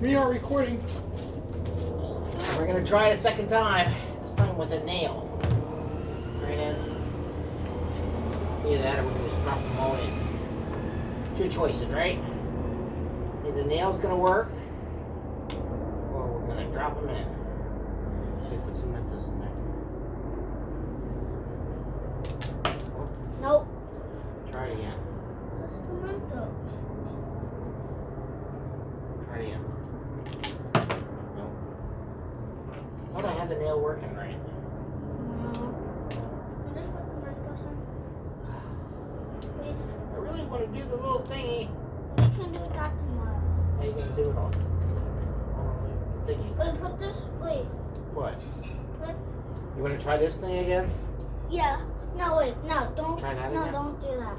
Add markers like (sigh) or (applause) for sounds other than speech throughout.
We are recording. We're gonna try it a second time. This time with a nail. Right in. Either that or gonna just drop them all in. Two choices, right? Either the nail's gonna work, or we're gonna drop them in. So put some Mentos in there. Nope. Try it again. That's tomato. Try it again. Nope. I the nail working right. No. You just put tomatoes (sighs) in. Please. I really want to do the little thingy. We can do that tomorrow. How you gonna do it all? Thingy. Wait, put this. Wait. What? You want to try this thing again? Yeah. No, wait. No, don't. Try that no, again? don't do that.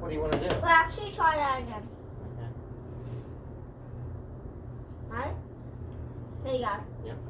What do you want to do? Well, actually, try that again. Okay. Alright? There you go. Yep, got it. There you go. Uh,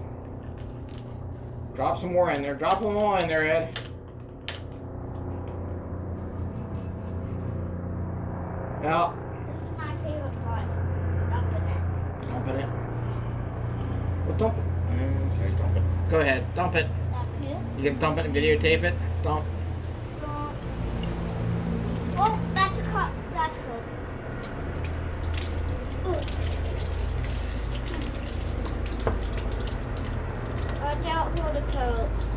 Drop some more in there. Drop them all in there, Ed. Now, This is my favorite part. Dumping it. dump it. Well, dump it. Mm, Okay, dump it. Go ahead, dump it. Up here. You can dump it and videotape it. Dump. The coat.